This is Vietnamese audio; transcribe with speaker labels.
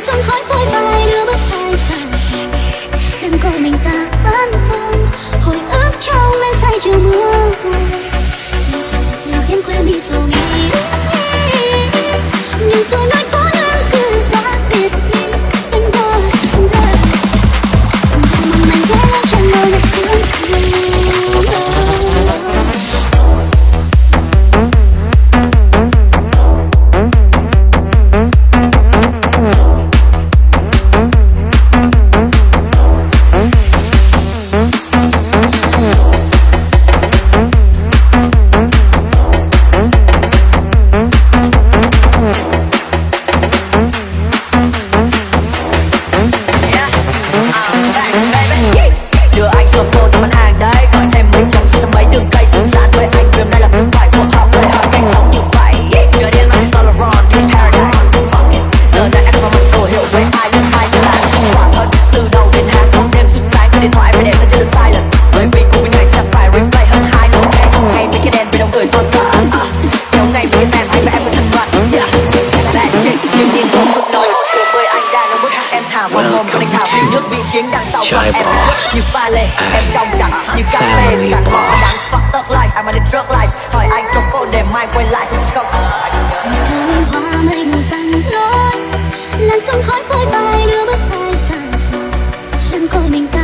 Speaker 1: sân khói phôi phai đưa bước.
Speaker 2: back. Chai balls Em trong chẳng như cà phê Càng
Speaker 3: bỏ
Speaker 2: đáng fuck tug life I'm on the drug life. Hỏi anh số phone để mai quay lại không
Speaker 1: hoa mây màu xanh lối Làn sương khói phôi phai đưa bước ai sang rồi Đừng coi mình ta